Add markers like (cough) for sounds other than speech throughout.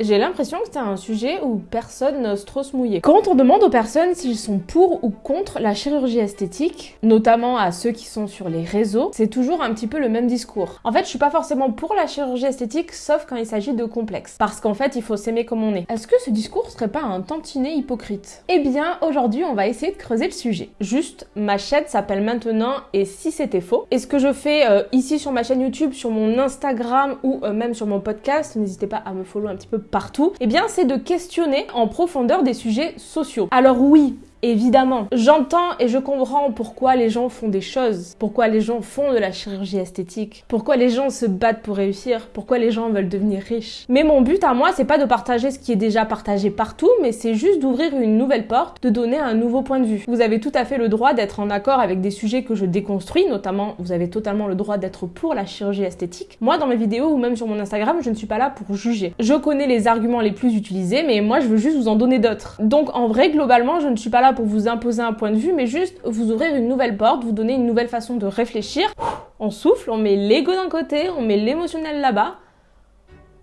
J'ai l'impression que c'est un sujet où personne n'ose trop se mouiller. Quand on demande aux personnes s'ils sont pour ou contre la chirurgie esthétique, notamment à ceux qui sont sur les réseaux, c'est toujours un petit peu le même discours. En fait, je suis pas forcément pour la chirurgie esthétique, sauf quand il s'agit de complexes. Parce qu'en fait, il faut s'aimer comme on est. Est-ce que ce discours serait pas un tantinet hypocrite? Eh bien, aujourd'hui, on va essayer de creuser le sujet. Juste, ma chaîne s'appelle maintenant et si c'était faux. Et ce que je fais euh, ici sur ma chaîne YouTube, sur mon Instagram ou euh, même sur mon podcast, n'hésitez pas à me follow un petit peu partout, eh bien c'est de questionner en profondeur des sujets sociaux. Alors oui, Évidemment, j'entends et je comprends pourquoi les gens font des choses, pourquoi les gens font de la chirurgie esthétique, pourquoi les gens se battent pour réussir, pourquoi les gens veulent devenir riches. Mais mon but à moi, c'est pas de partager ce qui est déjà partagé partout, mais c'est juste d'ouvrir une nouvelle porte, de donner un nouveau point de vue. Vous avez tout à fait le droit d'être en accord avec des sujets que je déconstruis, notamment vous avez totalement le droit d'être pour la chirurgie esthétique. Moi, dans mes vidéos ou même sur mon Instagram, je ne suis pas là pour juger. Je connais les arguments les plus utilisés, mais moi, je veux juste vous en donner d'autres. Donc en vrai, globalement, je ne suis pas là pour vous imposer un point de vue, mais juste vous ouvrir une nouvelle porte, vous donner une nouvelle façon de réfléchir. On souffle, on met l'ego d'un côté, on met l'émotionnel là-bas,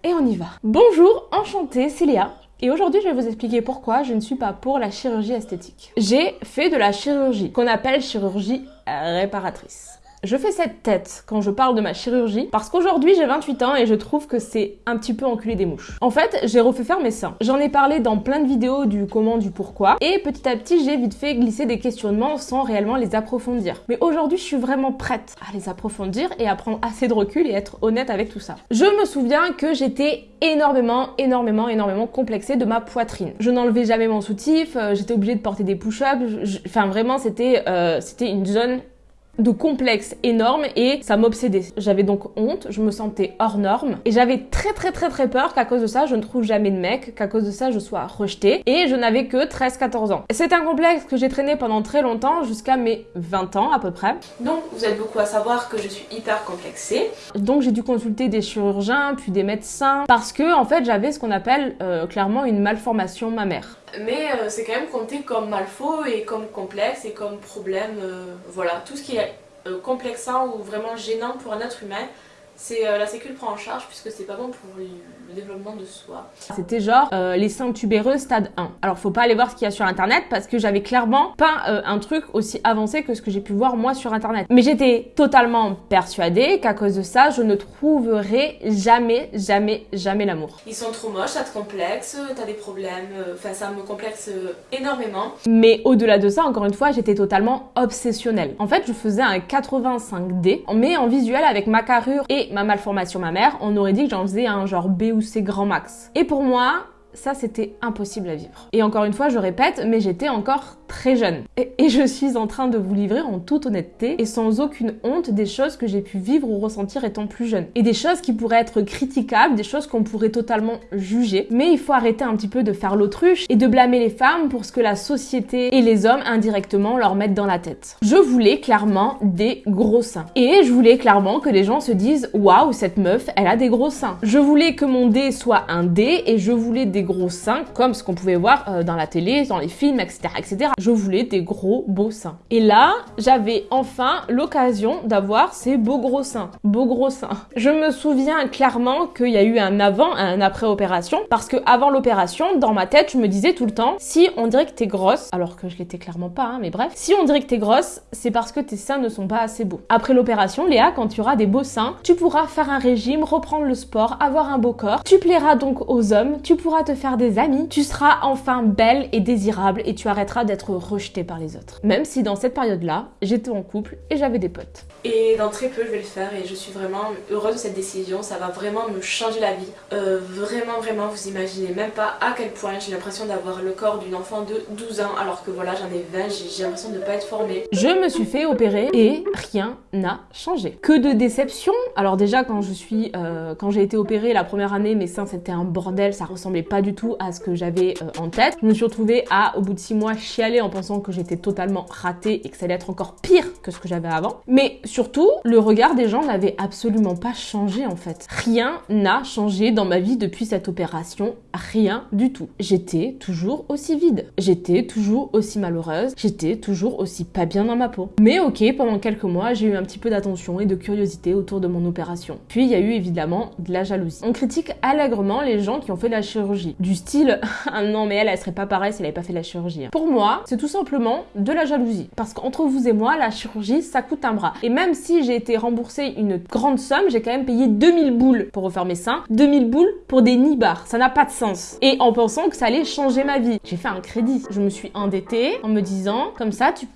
et on y va. Bonjour, enchantée, c'est Léa. Et aujourd'hui, je vais vous expliquer pourquoi je ne suis pas pour la chirurgie esthétique. J'ai fait de la chirurgie, qu'on appelle chirurgie réparatrice. Je fais cette tête quand je parle de ma chirurgie parce qu'aujourd'hui j'ai 28 ans et je trouve que c'est un petit peu enculé des mouches. En fait, j'ai refait faire mes seins. J'en ai parlé dans plein de vidéos du comment, du pourquoi et petit à petit j'ai vite fait glisser des questionnements sans réellement les approfondir. Mais aujourd'hui je suis vraiment prête à les approfondir et à prendre assez de recul et être honnête avec tout ça. Je me souviens que j'étais énormément, énormément, énormément complexée de ma poitrine. Je n'enlevais jamais mon soutif, euh, j'étais obligée de porter des push-ups, enfin vraiment c'était euh, c'était une zone de complexe énorme et ça m'obsédait. J'avais donc honte, je me sentais hors norme et j'avais très très très très peur qu'à cause de ça je ne trouve jamais de mec, qu'à cause de ça je sois rejetée et je n'avais que 13-14 ans. C'est un complexe que j'ai traîné pendant très longtemps jusqu'à mes 20 ans à peu près. Donc vous êtes beaucoup à savoir que je suis hyper complexée. Donc j'ai dû consulter des chirurgiens puis des médecins parce que en fait j'avais ce qu'on appelle euh, clairement une malformation mammaire mais euh, c'est quand même compté comme malfaux et comme complexe et comme problème, euh, voilà, tout ce qui est euh, complexant ou vraiment gênant pour un être humain, c'est euh, la sécu le prend en charge puisque c'est pas bon pour le, développement de soi. C'était genre euh, les seins tubéreux stade 1. Alors faut pas aller voir ce qu'il y a sur internet parce que j'avais clairement pas euh, un truc aussi avancé que ce que j'ai pu voir moi sur internet. Mais j'étais totalement persuadée qu'à cause de ça, je ne trouverais jamais, jamais, jamais l'amour. Ils sont trop moches, ça te complexe, t'as des problèmes, enfin ça me complexe énormément. Mais au-delà de ça, encore une fois, j'étais totalement obsessionnelle. En fait, je faisais un 85D, mais en visuel avec ma carrure et ma malformation mammaire, on aurait dit que j'en faisais un genre B ou C grand max. Et pour moi, ça c'était impossible à vivre. Et encore une fois, je répète, mais j'étais encore très jeune. Et, je suis en train de vous livrer en toute honnêteté et sans aucune honte des choses que j'ai pu vivre ou ressentir étant plus jeune. Et des choses qui pourraient être critiquables, des choses qu'on pourrait totalement juger. Mais il faut arrêter un petit peu de faire l'autruche et de blâmer les femmes pour ce que la société et les hommes indirectement leur mettent dans la tête. Je voulais clairement des gros seins. Et je voulais clairement que les gens se disent waouh, cette meuf, elle a des gros seins. Je voulais que mon D soit un D et je voulais des gros seins comme ce qu'on pouvait voir euh, dans la télé, dans les films, etc., etc je voulais des gros beaux seins. Et là, j'avais enfin l'occasion d'avoir ces beaux gros seins. Beaux gros seins. Je me souviens clairement qu'il y a eu un avant et un après opération parce que avant l'opération, dans ma tête, je me disais tout le temps, si on dirait que t'es grosse, alors que je l'étais clairement pas, hein, mais bref, si on dirait que t'es grosse, c'est parce que tes seins ne sont pas assez beaux. Après l'opération, Léa, quand tu auras des beaux seins, tu pourras faire un régime, reprendre le sport, avoir un beau corps, tu plairas donc aux hommes, tu pourras te faire des amis, tu seras enfin belle et désirable et tu arrêteras d'être rejetée par les autres. Même si dans cette période-là, j'étais en couple et j'avais des potes. Et dans très peu, je vais le faire et je suis vraiment heureuse de cette décision. Ça va vraiment me changer la vie. Euh, vraiment, vraiment, vous imaginez même pas à quel point j'ai l'impression d'avoir le corps d'une enfant de 12 ans alors que voilà, j'en ai 20, j'ai l'impression de ne pas être formée. Je me suis fait opérer et rien n'a changé. Que de déception. Alors déjà, quand je suis, euh, quand j'ai été opérée la première année, mes seins c'était un bordel, ça ressemblait pas du tout à ce que j'avais euh, en tête. Je me suis retrouvée à, au bout de six mois, chialer en pensant que j'étais totalement ratée et que ça allait être encore pire que ce que j'avais avant. Mais surtout, le regard des gens n'avait absolument pas changé en fait. Rien n'a changé dans ma vie depuis cette opération, rien du tout. J'étais toujours aussi vide, j'étais toujours aussi malheureuse, j'étais toujours aussi pas bien dans ma peau. Mais ok, pendant quelques mois, j'ai eu un petit peu d'attention et de curiosité autour de mon opération. Puis il y a eu évidemment de la jalousie. On critique allègrement les gens qui ont fait la chirurgie. Du style, (laughs) ah non mais elle, elle serait pas pareille si elle avait pas fait la chirurgie. Pour moi, c'est tout simplement de la jalousie. Parce qu'entre vous et moi, la chirurgie, ça coûte un bras. Et même si j'ai été remboursée une grande somme, j'ai quand même payé 2000 boules pour refaire mes seins. 2000 boules pour des nibards. Ça n'a pas de sens. Et en pensant que ça allait changer ma vie. J'ai fait un crédit. Je me suis endettée en me disant, comme ça, tu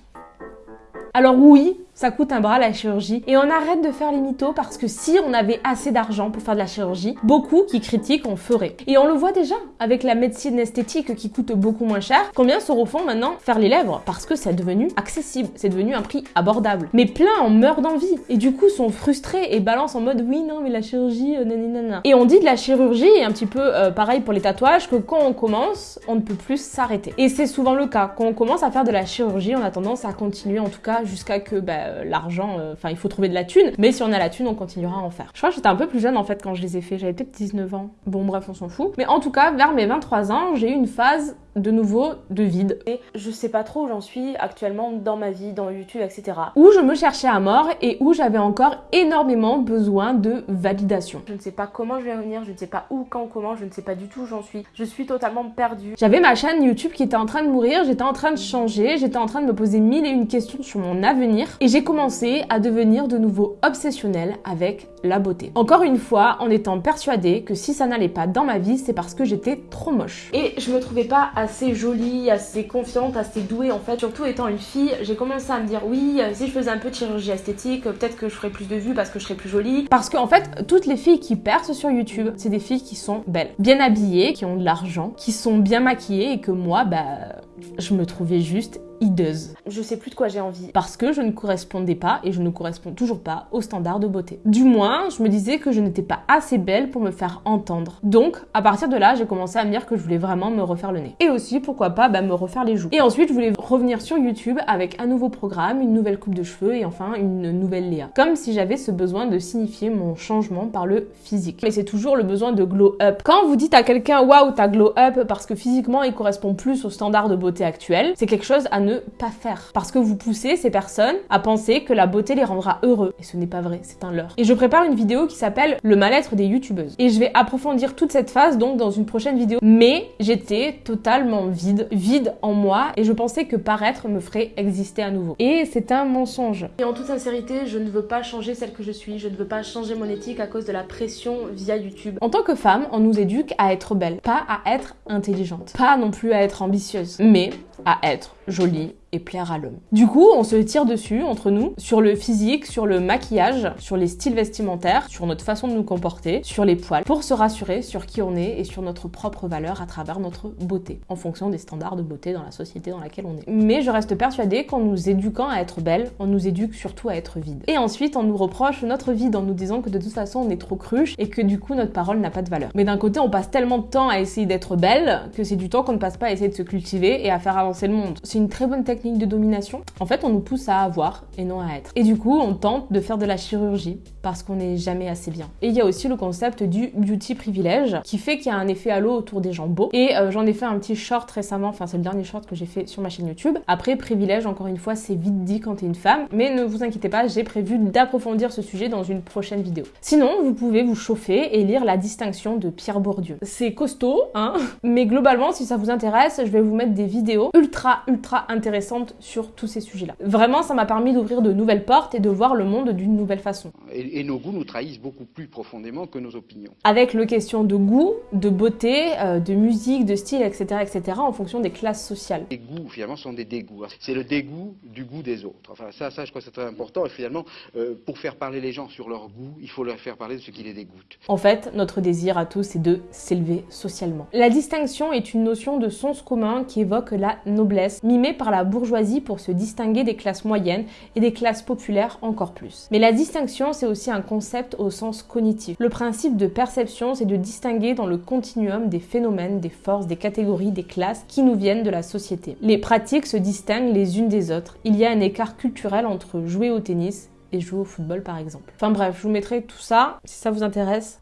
alors oui, ça coûte un bras la chirurgie. Et on arrête de faire les mythos parce que si on avait assez d'argent pour faire de la chirurgie, beaucoup qui critiquent en feraient. Et on le voit déjà avec la médecine esthétique qui coûte beaucoup moins cher. Combien se refont maintenant faire les lèvres? Parce que c'est devenu accessible, c'est devenu un prix abordable. Mais plein en meurent d'envie et du coup sont frustrés et balancent en mode oui non mais la chirurgie euh, nanana. Et on dit de la chirurgie et un petit peu euh, pareil pour les tatouages que quand on commence, on ne peut plus s'arrêter. Et c'est souvent le cas. Quand on commence à faire de la chirurgie, on a tendance à continuer en tout cas jusqu'à que bah, euh, l'argent, euh, enfin il faut trouver de la thune, mais si on a la thune, on continuera à en faire. Je crois que j'étais un peu plus jeune en fait quand je les ai fait, j'avais peut-être 19 ans. Bon bref, on s'en fout. Mais en tout cas, vers mes 23 ans, j'ai eu une phase de nouveau de vide. Et je sais pas trop où j'en suis actuellement dans ma vie, dans YouTube, etc. Où je me cherchais à mort et où j'avais encore énormément besoin de validation. Je ne sais pas comment je vais revenir, je ne sais pas où, quand, comment, je ne sais pas du tout où j'en suis. Je suis totalement perdue. J'avais ma chaîne YouTube qui était en train de mourir, j'étais en train de changer, j'étais en train de me poser mille et une questions sur mon avenir et j'ai commencé à devenir de nouveau obsessionnelle avec la beauté. Encore une fois, en étant persuadée que si ça n'allait pas dans ma vie, c'est parce que j'étais trop moche. Et je me trouvais pas assez jolie, assez confiante, assez douée en fait. Surtout étant une fille, j'ai commencé à me dire oui, si je faisais un peu de chirurgie esthétique, peut-être que je ferais plus de vues parce que je serais plus jolie. Parce qu'en en fait, toutes les filles qui percent sur YouTube, c'est des filles qui sont belles, bien habillées, qui ont de l'argent, qui sont bien maquillées et que moi, bah, je me trouvais juste hideuse. Je sais plus de quoi j'ai envie. Parce que je ne correspondais pas et je ne corresponds toujours pas aux standards de beauté. Du moins, je me disais que je n'étais pas assez belle pour me faire entendre. Donc, à partir de là, j'ai commencé à me dire que je voulais vraiment me refaire le nez. Et aussi, pourquoi pas, bah, me refaire les joues. Et ensuite, je voulais revenir sur YouTube avec un nouveau programme, une nouvelle coupe de cheveux et enfin une nouvelle Léa. Comme si j'avais ce besoin de signifier mon changement par le physique. Mais c'est toujours le besoin de glow up. Quand vous dites à quelqu'un waouh, t'as glow up parce que physiquement il correspond plus aux standards de beauté actuels, c'est quelque chose à ne pas faire. Parce que vous poussez ces personnes à penser que la beauté les rendra heureux. Et ce n'est pas vrai, c'est un leurre. Et je prépare une vidéo qui s'appelle Le mal-être des youtubeuses. Et je vais approfondir toute cette phase donc dans une prochaine vidéo. Mais j'étais totalement vide, vide en moi et je pensais que paraître me ferait exister à nouveau. Et c'est un mensonge. Et en toute sincérité, je ne veux pas changer celle que je suis, je ne veux pas changer mon éthique à cause de la pression via YouTube. En tant que femme, on nous éduque à être belle, pas à être intelligente, pas non plus à être ambitieuse, mais à être jolie et plaire à l'homme. Du coup, on se tire dessus entre nous sur le physique, sur le maquillage, sur les styles vestimentaires, sur notre façon de nous comporter, sur les poils, pour se rassurer sur qui on est et sur notre propre valeur à travers notre beauté, en fonction des standards de beauté dans la société dans laquelle on est. Mais je reste persuadée qu'en nous éduquant à être belle, on nous éduque surtout à être vide. Et ensuite, on nous reproche notre vide en nous disant que de toute façon, on est trop cruche et que du coup, notre parole n'a pas de valeur. Mais d'un côté, on passe tellement de temps à essayer d'être belle que c'est du temps qu'on ne passe pas à essayer de se cultiver et à faire avancer le monde. C'est une très bonne technique de domination. En fait, on nous pousse à avoir et non à être. Et du coup, on tente de faire de la chirurgie parce qu'on n'est jamais assez bien. Et il y a aussi le concept du beauty privilège qui fait qu'il y a un effet halo autour des gens beaux. Et euh, j'en ai fait un petit short récemment, enfin c'est le dernier short que j'ai fait sur ma chaîne YouTube. Après, privilège, encore une fois, c'est vite dit quand t'es une femme. Mais ne vous inquiétez pas, j'ai prévu d'approfondir ce sujet dans une prochaine vidéo. Sinon, vous pouvez vous chauffer et lire La distinction de Pierre Bourdieu. C'est costaud, hein Mais globalement, si ça vous intéresse, je vais vous mettre des vidéos ultra, ultra intéressantes sur tous ces sujets-là. Vraiment, ça m'a permis d'ouvrir de nouvelles portes et de voir le monde d'une nouvelle façon. Et, nos goûts nous trahissent beaucoup plus profondément que nos opinions. Avec le question de goût, de beauté, euh, de musique, de style, etc., etc., en fonction des classes sociales. Les goûts, finalement, sont des dégoûts. C'est le dégoût du goût des autres. Enfin, ça, ça je crois que c'est très important. Et finalement, euh, pour faire parler les gens sur leur goût, il faut leur faire parler de ce qui les dégoûte. En fait, notre désir à tous, c'est de s'élever socialement. La distinction est une notion de sens commun qui évoque la noblesse, mimée par la bourgeoisie bourgeoisie pour se distinguer des classes moyennes et des classes populaires encore plus. Mais la distinction, c'est aussi un concept au sens cognitif. Le principe de perception, c'est de distinguer dans le continuum des phénomènes, des forces, des catégories, des classes qui nous viennent de la société. Les pratiques se distinguent les unes des autres. Il y a un écart culturel entre jouer au tennis et jouer au football par exemple. Enfin bref, je vous mettrai tout ça si ça vous intéresse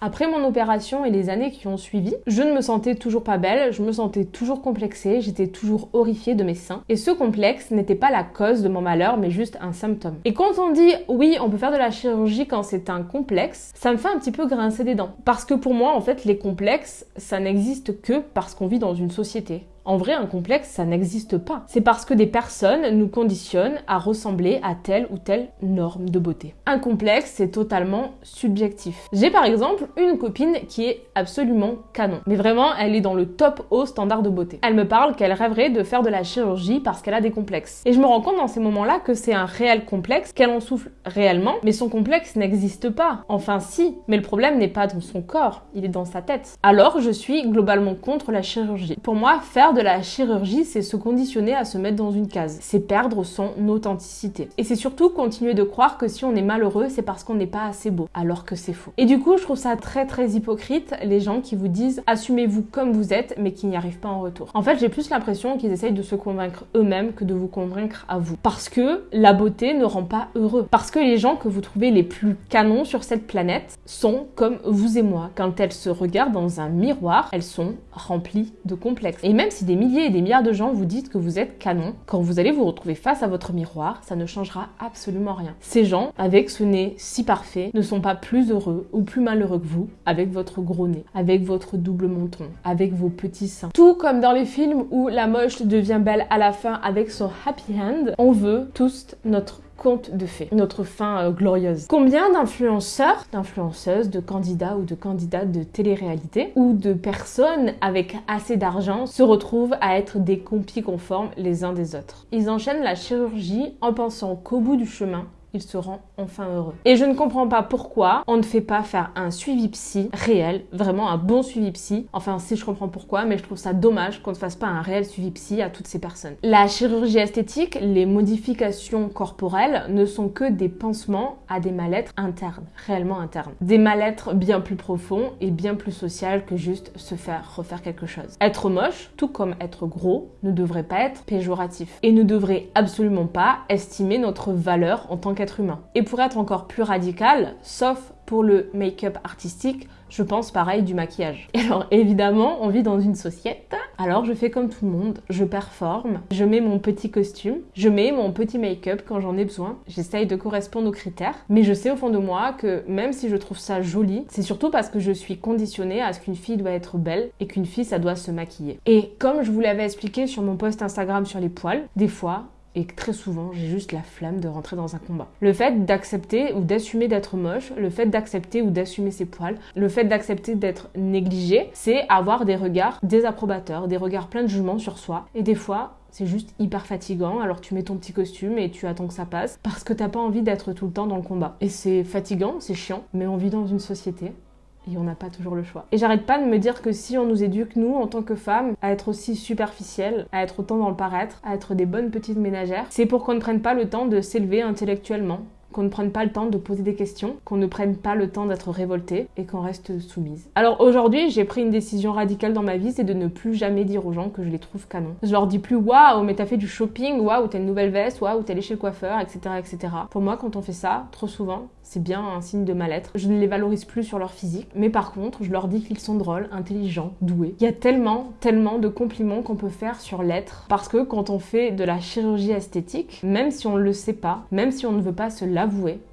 après mon opération et les années qui ont suivi, je ne me sentais toujours pas belle, je me sentais toujours complexée, j'étais toujours horrifiée de mes seins. Et ce complexe n'était pas la cause de mon malheur, mais juste un symptôme. Et quand on dit oui, on peut faire de la chirurgie quand c'est un complexe, ça me fait un petit peu grincer des dents. Parce que pour moi, en fait, les complexes, ça n'existe que parce qu'on vit dans une société. En vrai, un complexe, ça n'existe pas. C'est parce que des personnes nous conditionnent à ressembler à telle ou telle norme de beauté. Un complexe, c'est totalement subjectif. J'ai par exemple une copine qui est absolument canon. Mais vraiment, elle est dans le top haut standard de beauté. Elle me parle qu'elle rêverait de faire de la chirurgie parce qu'elle a des complexes. Et je me rends compte dans ces moments-là que c'est un réel complexe, qu'elle en souffle réellement, mais son complexe n'existe pas. Enfin si, mais le problème n'est pas dans son corps, il est dans sa tête. Alors je suis globalement contre la chirurgie. Pour moi, faire de de la chirurgie, c'est se conditionner à se mettre dans une case. C'est perdre son authenticité. Et c'est surtout continuer de croire que si on est malheureux, c'est parce qu'on n'est pas assez beau. Alors que c'est faux. Et du coup, je trouve ça très très hypocrite, les gens qui vous disent assumez-vous comme vous êtes, mais qui n'y arrivent pas en retour. En fait, j'ai plus l'impression qu'ils essayent de se convaincre eux-mêmes que de vous convaincre à vous. Parce que la beauté ne rend pas heureux. Parce que les gens que vous trouvez les plus canons sur cette planète sont comme vous et moi. Quand elles se regardent dans un miroir, elles sont remplies de complexes. Et même si des milliers et des milliards de gens vous disent que vous êtes canon, quand vous allez vous retrouver face à votre miroir, ça ne changera absolument rien. Ces gens, avec ce nez si parfait, ne sont pas plus heureux ou plus malheureux que vous avec votre gros nez, avec votre double menton, avec vos petits seins. Tout comme dans les films où la moche devient belle à la fin avec son happy hand, on veut tous notre conte de fées, notre fin euh, glorieuse. Combien d'influenceurs, d'influenceuses, de candidats ou de candidates de télé-réalité ou de personnes avec assez d'argent se retrouvent à être des compis conformes les uns des autres? Ils enchaînent la chirurgie en pensant qu'au bout du chemin, il se rend enfin heureux. Et je ne comprends pas pourquoi on ne fait pas faire un suivi psy réel, vraiment un bon suivi psy. Enfin, si je comprends pourquoi, mais je trouve ça dommage qu'on ne fasse pas un réel suivi psy à toutes ces personnes. La chirurgie esthétique, les modifications corporelles ne sont que des pansements à des mal-être internes, réellement internes. Des mal-être bien plus profonds et bien plus social que juste se faire refaire quelque chose. Être moche, tout comme être gros, ne devrait pas être péjoratif et ne devrait absolument pas estimer notre valeur en tant qu'être humain. Et pour être encore plus radical, sauf pour le make-up artistique, je pense pareil du maquillage. Et alors évidemment, on vit dans une société, alors je fais comme tout le monde, je performe, je mets mon petit costume, je mets mon petit make-up quand j'en ai besoin, j'essaye de correspondre aux critères, mais je sais au fond de moi que même si je trouve ça joli, c'est surtout parce que je suis conditionnée à ce qu'une fille doit être belle et qu'une fille ça doit se maquiller. Et comme je vous l'avais expliqué sur mon post Instagram sur les poils, des fois, et très souvent j'ai juste la flamme de rentrer dans un combat. Le fait d'accepter ou d'assumer d'être moche, le fait d'accepter ou d'assumer ses poils, le fait d'accepter d'être négligé, c'est avoir des regards désapprobateurs, des regards pleins de jugement sur soi. Et des fois, c'est juste hyper fatigant, alors tu mets ton petit costume et tu attends que ça passe parce que t'as pas envie d'être tout le temps dans le combat. Et c'est fatigant, c'est chiant, mais on vit dans une société et on n'a pas toujours le choix. Et j'arrête pas de me dire que si on nous éduque, nous, en tant que femmes, à être aussi superficielles, à être autant dans le paraître, à être des bonnes petites ménagères, c'est pour qu'on ne prenne pas le temps de s'élever intellectuellement, qu'on ne prenne pas le temps de poser des questions, qu'on ne prenne pas le temps d'être révolté et qu'on reste soumise. Alors aujourd'hui, j'ai pris une décision radicale dans ma vie, c'est de ne plus jamais dire aux gens que je les trouve canons. Je leur dis plus waouh, mais t'as fait du shopping, waouh, t'as une nouvelle veste, waouh, t'es allé chez le coiffeur, etc., etc. Pour moi, quand on fait ça, trop souvent, c'est bien un signe de mal-être. Je ne les valorise plus sur leur physique, mais par contre, je leur dis qu'ils sont drôles, intelligents, doués. Il y a tellement, tellement de compliments qu'on peut faire sur l'être, parce que quand on fait de la chirurgie esthétique, même si on ne le sait pas, même si on ne veut pas se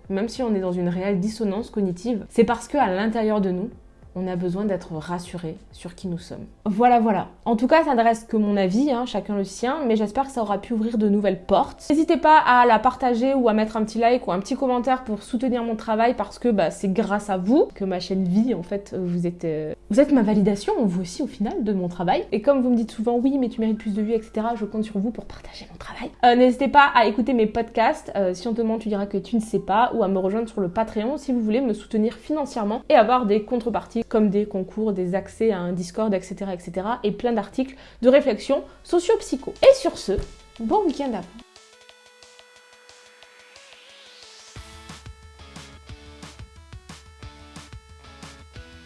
même si on est dans une réelle dissonance cognitive, c'est parce que à l'intérieur de nous, on a besoin d'être rassuré sur qui nous sommes. Voilà, voilà. En tout cas, ça ne reste que mon avis, hein, chacun le sien, mais j'espère que ça aura pu ouvrir de nouvelles portes. N'hésitez pas à la partager ou à mettre un petit like ou un petit commentaire pour soutenir mon travail parce que bah, c'est grâce à vous que ma chaîne vit. En fait, vous êtes, euh, vous êtes ma validation, vous aussi au final, de mon travail. Et comme vous me dites souvent, oui, mais tu mérites plus de vues, etc., je compte sur vous pour partager mon travail. Euh, n'hésitez pas à écouter mes podcasts. Euh, si on te demande, tu diras que tu ne sais pas, ou à me rejoindre sur le Patreon si vous voulez me soutenir financièrement et avoir des contreparties comme des concours, des accès à un Discord, etc. etc. et plein d'articles de réflexion socio-psycho. Et sur ce, Bon week-end à vous